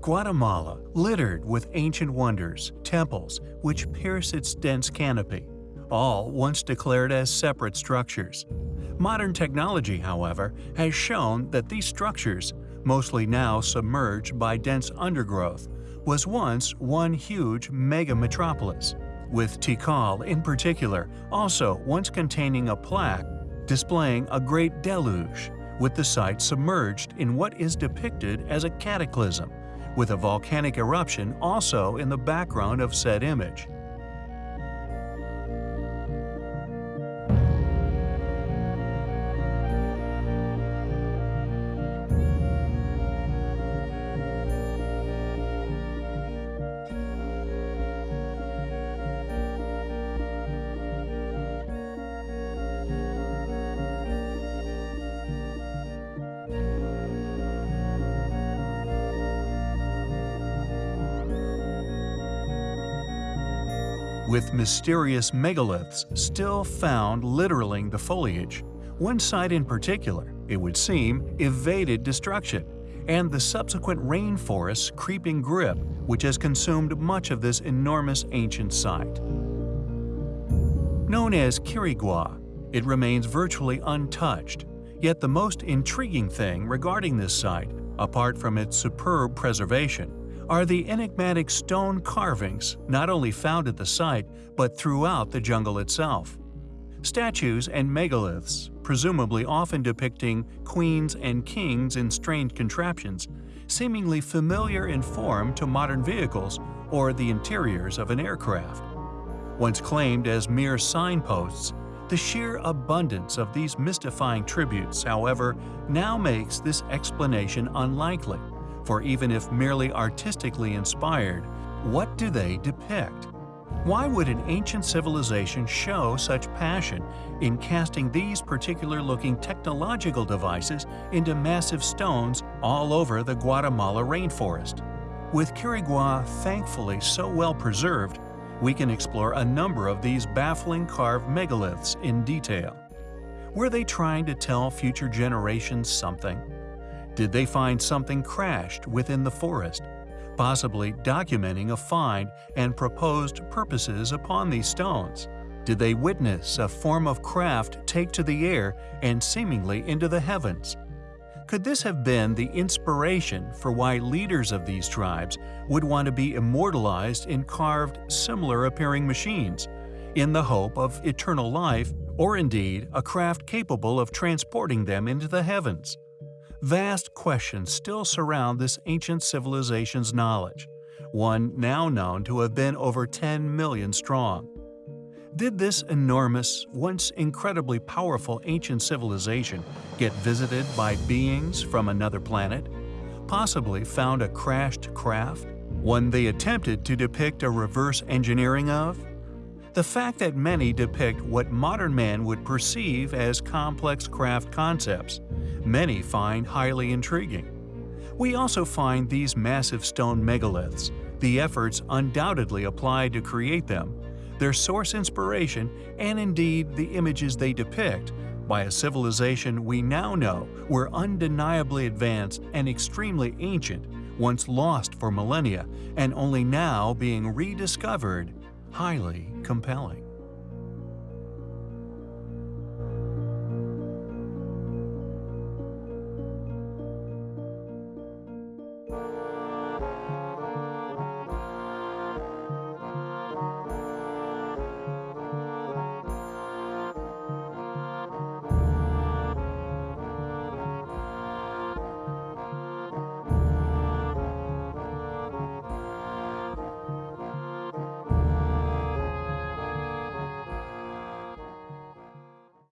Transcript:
Guatemala, littered with ancient wonders, temples, which pierce its dense canopy, all once declared as separate structures. Modern technology, however, has shown that these structures, mostly now submerged by dense undergrowth, was once one huge mega-metropolis, with Tikal in particular also once containing a plaque displaying a great deluge, with the site submerged in what is depicted as a cataclysm, with a volcanic eruption also in the background of said image. With mysterious megaliths still found littering the foliage. One site in particular, it would seem, evaded destruction, and the subsequent rainforest's creeping grip which has consumed much of this enormous ancient site. Known as Quirigua, it remains virtually untouched, yet the most intriguing thing regarding this site, apart from its superb preservation, are the enigmatic stone carvings not only found at the site but throughout the jungle itself. Statues and megaliths, presumably often depicting queens and kings in strange contraptions, seemingly familiar in form to modern vehicles or the interiors of an aircraft. Once claimed as mere signposts, the sheer abundance of these mystifying tributes, however, now makes this explanation unlikely for even if merely artistically inspired, what do they depict? Why would an ancient civilization show such passion in casting these particular-looking technological devices into massive stones all over the Guatemala rainforest? With Quirigua thankfully so well preserved, we can explore a number of these baffling carved megaliths in detail. Were they trying to tell future generations something? Did they find something crashed within the forest, possibly documenting a find and proposed purposes upon these stones? Did they witness a form of craft take to the air and seemingly into the heavens? Could this have been the inspiration for why leaders of these tribes would want to be immortalized in carved, similar-appearing machines, in the hope of eternal life or indeed a craft capable of transporting them into the heavens? Vast questions still surround this ancient civilization's knowledge, one now known to have been over 10 million strong. Did this enormous, once incredibly powerful ancient civilization get visited by beings from another planet? Possibly found a crashed craft? One they attempted to depict a reverse engineering of? The fact that many depict what modern man would perceive as complex craft concepts, many find highly intriguing. We also find these massive stone megaliths, the efforts undoubtedly applied to create them, their source inspiration, and indeed the images they depict, by a civilization we now know were undeniably advanced and extremely ancient, once lost for millennia and only now being rediscovered highly compelling.